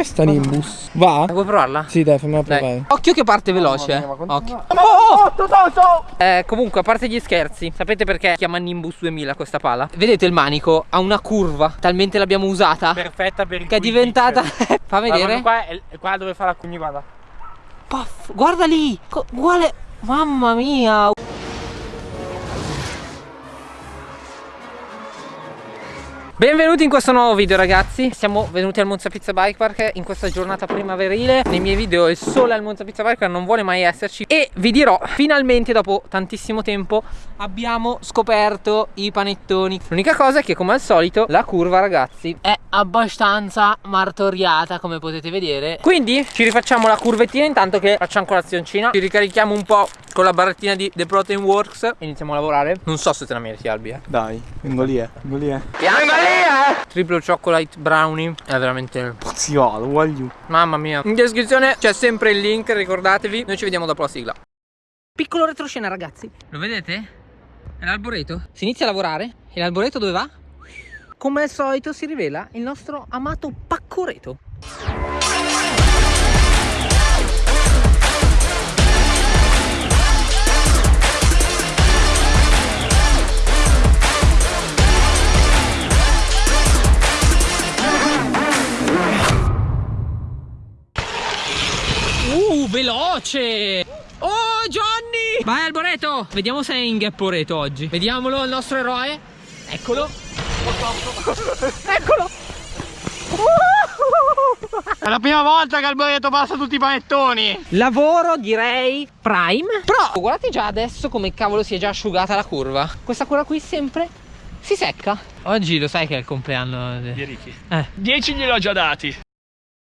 Com'è sta Nimbus? Va? Vuoi provarla? Sì, dai, fammela Dai. provare. Occhio che parte veloce. eh. mia, Occhio. Oh, oh, Eh, comunque, a parte gli scherzi, sapete perché chiama Nimbus 2000 questa pala? Vedete il manico? Ha una curva, talmente l'abbiamo usata Perfetta per il che è diventata. Fa vedere. qua è, qua dove fa la cugni, guarda. Puff, guarda lì! Uguale. Mamma mia! Benvenuti in questo nuovo video ragazzi. Siamo venuti al Monza Pizza Bike Park in questa giornata primaverile. Nei miei video il sole al Monza Pizza Bike Park non vuole mai esserci. E vi dirò, finalmente dopo tantissimo tempo abbiamo scoperto i panettoni. L'unica cosa è che come al solito la curva ragazzi è abbastanza martoriata come potete vedere. Quindi ci rifacciamo la curvettina intanto che facciamo colazioncina Ci ricarichiamo un po' con la barrettina di The Protein Works. E iniziamo a lavorare. Non so se te la meriti Albi eh. Dai, vengo lì, eh. Vengo lì, eh. Triple chocolate brownie. È veramente Si va, lo voglio. Mamma mia. In descrizione c'è sempre il link ricordatevi. Noi ci vediamo dopo la sigla. Piccolo retroscena ragazzi. Lo vedete? È l'alboreto Si inizia a lavorare. E l'alboreto dove va? Come al solito si rivela il nostro amato paccoreto Uh, veloce! Oh, Johnny! Vai Alboreto! Vediamo se è in Gapporeto oggi. Vediamolo, il nostro eroe. Eccolo. Eccolo. È la prima volta che Alboreto passa tutti i panettoni. Lavoro direi prime. Però guardate già adesso come cavolo si è già asciugata la curva. Questa curva qui sempre si secca. Oggi lo sai che è il compleanno. Di Ricky. Eh. 10 gliel'ho già dati.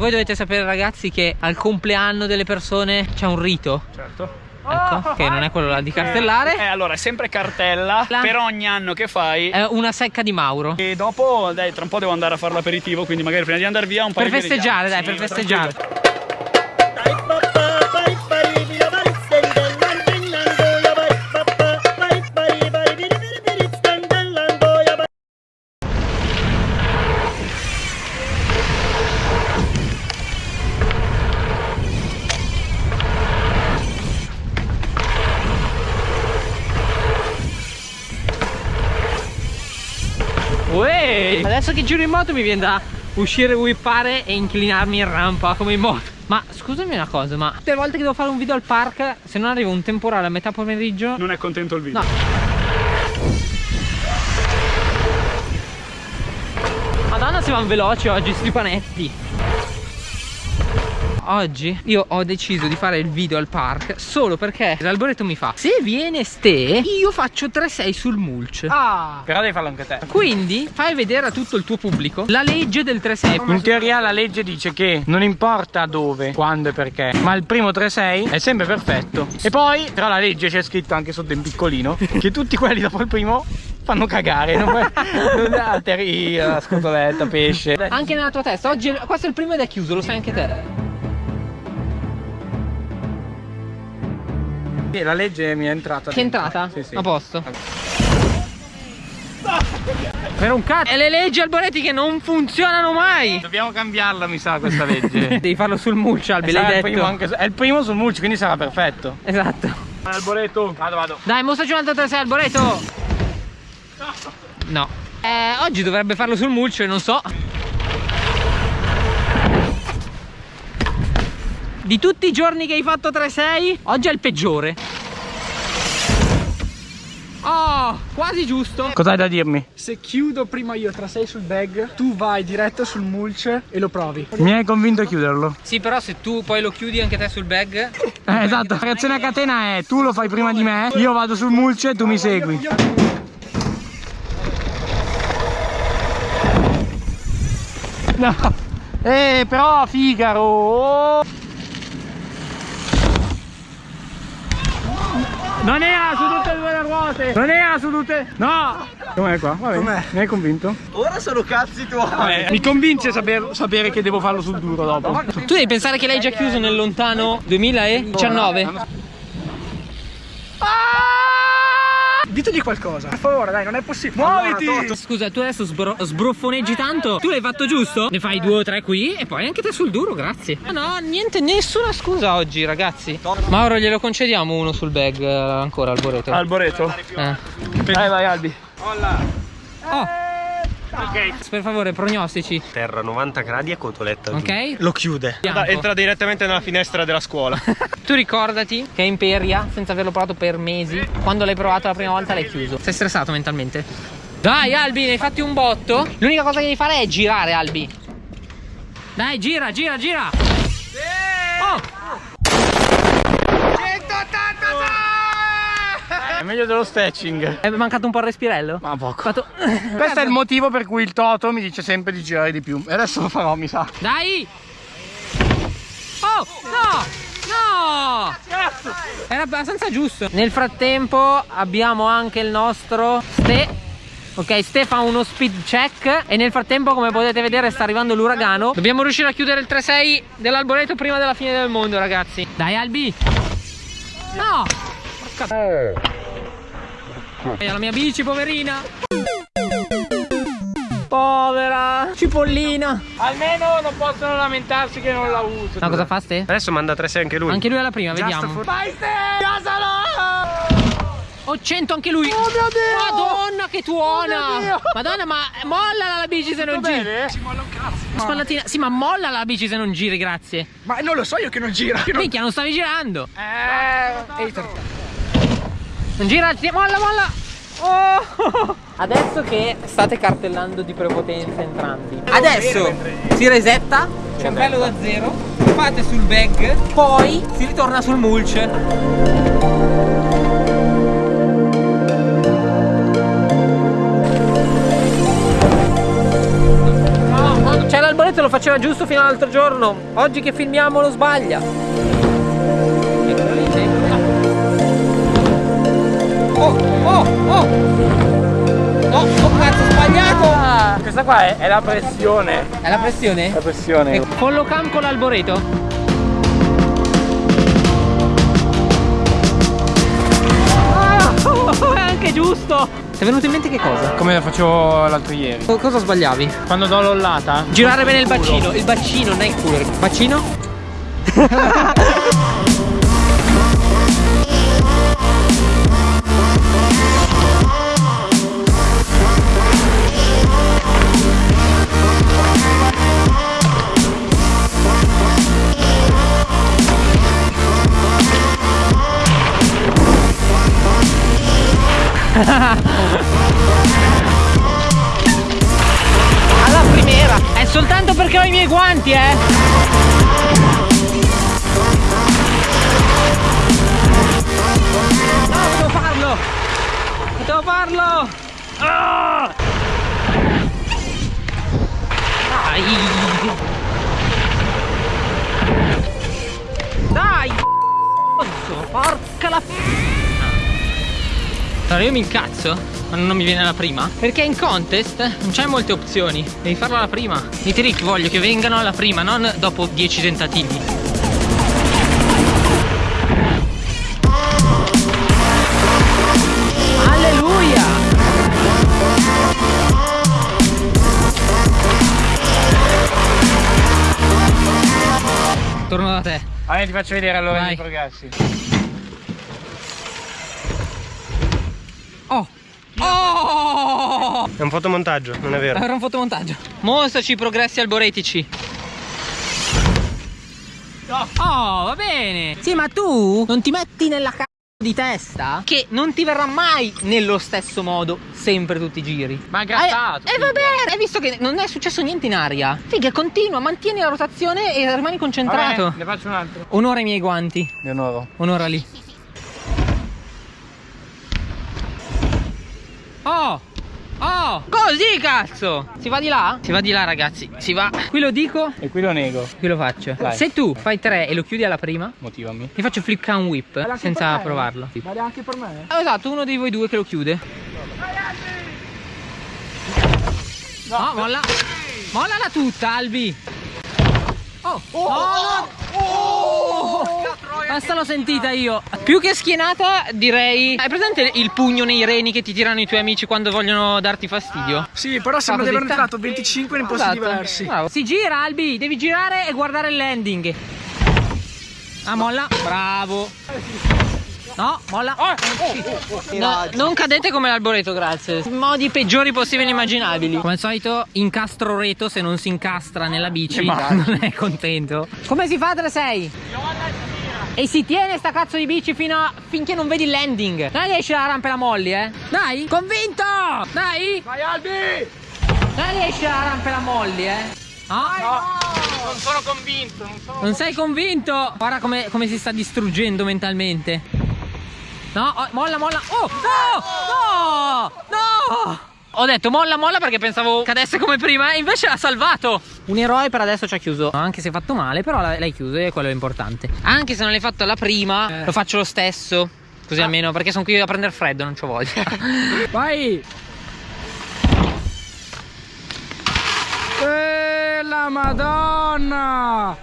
Voi dovete sapere ragazzi che al compleanno delle persone c'è un rito. Certo. Ecco, che non è quello là di cartellare. Eh, allora, è sempre cartella La- per ogni anno che fai. È una secca di Mauro. E dopo, dai, tra un po' devo andare a fare l'aperitivo, quindi magari prima di andare via un po' Per di festeggiare, dai, Sì, per festeggiare. tranquillo. Uè! Adesso che giro in moto mi viene da uscire, whippare e inclinarmi in rampa come in moto. Ma scusami una cosa, ma tutte le volte che devo fare un video al park, se non arriva un temporale a metà pomeriggio. Non è contento il video. No. Madonna si vanno veloci oggi sti panetti. Oggi io ho deciso di fare il video al park solo perché l'alboreto mi fa Se viene ste io faccio 3-6 sul mulch Ah. Però devi farlo anche te. Quindi fai vedere a tutto il tuo pubblico la legge del 3-6 In teoria la legge dice che non importa dove, quando e perché, ma il primo 3-6 è sempre perfetto. E poi, tra la legge c'è scritto anche sotto in piccolino che tutti quelli dopo il primo fanno cagare. Non, non alteria, scotoletta, pesce. Anche nella tua testa Oggi questo è il primo ed è chiuso lo sai anche te Sì, la legge mi è entrata. Che è entrata? Sì, sì. A posto Per un cazzo E le leggi alboretti che non funzionano mai Dobbiamo cambiarla, mi sa, questa legge. Devi farlo sul mulch Albi Sarà l'hai il detto primo anche è il primo sul mulch, quindi sarà perfetto. Esatto Alboreto. Vado, vado. Dai mostraci un altro 3-6 alboreto No eh, Oggi dovrebbe farlo sul mulch non so Di tutti i giorni che hai fatto 3-6 Oggi è il peggiore Oh quasi giusto Cos'hai da dirmi? Se chiudo prima io tra 6 sul bag, tu vai diretto sul mulch e lo provi. Mi hai convinto a chiuderlo. Sì però se tu poi lo chiudi anche te sul bag Eh, esatto, la reazione a catena è tu lo fai prima di me, io vado sul mulch e tu mi segui. No. Eh, però Figaro. oh. Non era su tutte e due le ruote. Non era su tutte. No. Com'è qua? Va bene. Mi hai convinto? Ora sono cazzi tuoi. Mi convince saper- sapere che devo farlo sul duro dopo. Tu devi pensare che l'hai già chiuso nel lontano 2019 Ditegli qualcosa. Per favore, dai, non è possibile. Muoviti! Scusa, tu adesso sbro- sbruffoneggi tanto? Tu l'hai fatto giusto? Ne fai due o tre qui e poi anche te sul duro, grazie. Ah no, niente, nessuna scusa oggi, ragazzi. Mauro, glielo concediamo uno sul bag eh, ancora al boreto. Alboreto. Eh. Vai, vai, Albi. Oh. Per favore, prognostici. Terra 90 gradi e cotoletta. Ok? Lo chiude. Bianco. Entra direttamente nella finestra della scuola. Tu ricordati che Imperia, senza averlo provato per mesi, quando l'hai provato la prima volta l'hai chiuso. Sei stressato mentalmente? Dai Albi, ne hai fatti un botto. L'unica cosa che devi fare è girare Albi. Dai, gira, gira, gira. Oh! È meglio dello stretching. È mancato un po' il respirello? Ma poco. Fatto... Questo è il motivo per cui il Toto mi dice sempre di girare di più. E adesso lo farò, mi sa. Dai! Oh! No! No! Era abbastanza giusto. Nel frattempo abbiamo anche il nostro Ste. Ok, Ste fa uno speed check e nel frattempo come potete vedere sta arrivando l'uragano. Dobbiamo riuscire a chiudere il 3-6 dell'alboreto prima della fine del mondo ragazzi. Dai Albi! No! Porca... E la mia bici poverina! Povera! Cipollina! Almeno non possono lamentarsi che non la uso. Ma cosa fa Ste? Adesso manda 3-6 anche lui. Anche lui alla prima, vediamo. Vai Ste! Gasalo! Oh, 100 anche lui. Oh mio Dio! Madonna che tuona. Oh! Madonna, ma mollala la bici se non giri. Bene? Spallatina. Sì, ma mollala la bici se non giri, grazie. Ma non lo so io che non gira. Non... Minchia, non stavi girando. Eh, Ehi, Non gira, ti- molla, molla. Oh. Adesso che state cartellando di prepotenza entrambi. Adesso si resetta. C'è un bello da zero. Fate sul bag. Poi si ritorna sul mulch. Cioè l'alboreto lo faceva giusto fino all'altro giorno. Oggi che filmiamo lo sbaglia. Oh, oh, oh! No, oh cazzo, ho sbagliato! Questa qua è, è la pressione. È la pressione? La pressione. E collocam con l'alboreto? Ah, oh, è anche giusto! Ti è venuto in mente che cosa? Come la facevo l'altro ieri. Co- Cosa sbagliavi? Quando do l'ollata. Girare bene il bacino, il bacino, non è il culo. Bacino? i miei guanti, eh! Potevo farlo! Ah! Dai! Dai! Porca la... Allora io mi incazzo quando non mi viene la prima? Perché in contest non c'è molte opzioni. Devi farlo alla prima. I trick voglio che vengano alla prima Non dopo 10 tentativi. Alleluia! Torno da te. Allora ti faccio vedere allora Vai. i progressi. Oh Oh È un fotomontaggio, non è vero. Era un fotomontaggio. Mostraci i progressi alboretici. Oh, va bene. Sì, ma tu non ti metti nella c***o di testa che non ti verrà mai nello stesso modo sempre tutti i giri. Ma è grattato. E eh, vabbè, hai visto che non è successo niente in aria. Figa, continua, mantieni la rotazione e rimani concentrato. Vabbè, ne faccio un altro. Onora i miei guanti. Di onoro. Onora lì. Oh! Oh! Così cazzo! Si va di là? Si va di là ragazzi, si va. Qui lo dico, E qui lo nego. qui lo faccio. Dai. Se tu fai tre e lo chiudi alla prima, Motivami. ti faccio flip can whip Vale senza provarlo. Vale anche per me? Ah, esatto, uno di voi due che lo chiude. No, molla. Mollala tutta, Albi. Oh, oh, no, no. Oh, Questa l'ho sentita io. Più che schienata, direi. Hai presente il pugno nei reni che ti tirano i tuoi amici quando vogliono darti fastidio? Sì, però sembra di aver tirato 25 in posti Esatto. diversi. Bravo. Si gira, Albi, devi girare e guardare il landing. Ah, molla. Bravo. No, molla. No, non cadete come l'alboreto, grazie. Modi peggiori possibili e immaginabili. Come al solito, incastro reto se non si incastra nella bici. Non è contento. Come si fa 3-6? E si tiene sta cazzo di bici fino a... finché non vedi il landing. Dai, esci dalla rampa e la molli, eh. Dai, convinto! Dai! Vai Albi! Dai, esci dalla rampa e la molli, eh. Ah? Non sono convinto, non sono Non sei convinto? Guarda come, come si sta distruggendo mentalmente. No, oh, molla, molla. Oh, no! No! No! Ho detto molla, molla perché pensavo cadesse come prima e invece l'ha salvato. Un eroe per adesso ci ha chiuso. Anche se fatto male, però l'hai chiuso e quello è importante. Anche se non l'hai fatto la prima, lo faccio lo stesso. Così almeno, perché sono qui a prendere freddo, non c'ho voglia. Vai! E la madonna!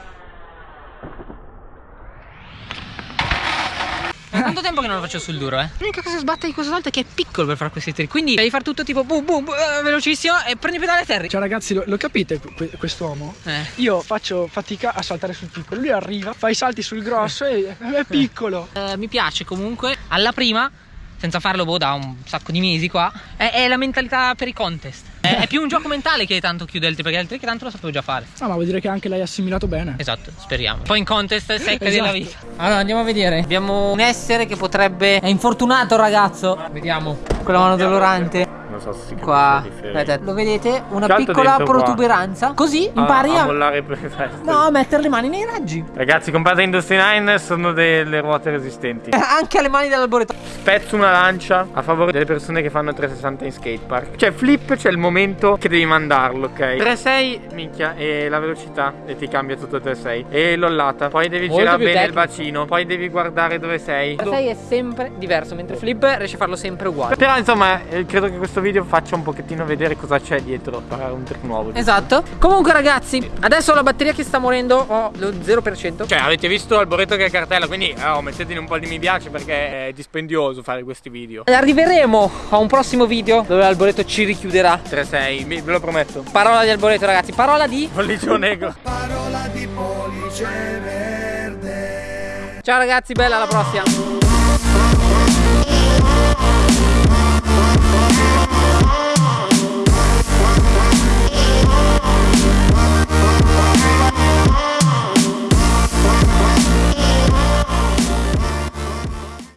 È tanto tempo che non lo faccio sul duro, eh. L'unica cosa che sbatte di questa volta è che è piccolo per fare questi trick. Quindi devi fare tutto tipo boom boom, boom velocissimo e prendi pedale a terra. Cioè ragazzi, lo, lo capite que- quest'uomo? Eh. Io faccio fatica a saltare sul piccolo, lui arriva, fa i salti sul grosso e è piccolo. Eh, mi piace comunque alla prima senza farlo boh da un sacco di mesi qua. È, è la mentalità per i contest. È, è più un gioco mentale che tanto chiude il trick perché il trick tanto lo sapevo già fare. No, ma vuol dire che anche l'hai assimilato bene. esatto speriamo. Poi in contest secca Esatto. della vita. Allora andiamo a vedere. Abbiamo un essere che potrebbe è infortunato ragazzo. Vediamo. Con la mano dolorante Non so se si qua Aspetta, lo vedete una piccola dentro qua. protuberanza così impari a, a, mollare per i festi. no, a mettere le mani nei raggi Ragazzi, comprate Industry 9 sono delle ruote resistenti. Eh, anche alle mani dell'alboreto Spezzo una lancia a favore delle persone che fanno 360 in skatepark. Cioè, flip c'è il momento che devi mandarlo, ok? 3-6, minchia, e la velocità e ti cambia tutto 3-6. E l'ollata. Poi devi Molto girare bene il tecnico. bacino. Poi devi guardare dove sei. 6 è sempre diverso mentre flip riesci a farlo sempre uguale Però insomma, eh, credo che questo video faccia un pochettino vedere cosa c'è dietro a un trick nuovo. Esatto. Comunque ragazzi, adesso la batteria che sta morendo ho lo 0%. Cioè, avete visto Alboreto che cartella, quindi oh, mettetene un po' di mi piace perché è dispendioso fare questi video. Arriveremo a un prossimo video dove l'alboreto ci richiuderà. 3-6, mi- ve lo prometto. Parola di alboreto ragazzi, parola di... Pollicio negro. Ciao ragazzi, bella alla prossima.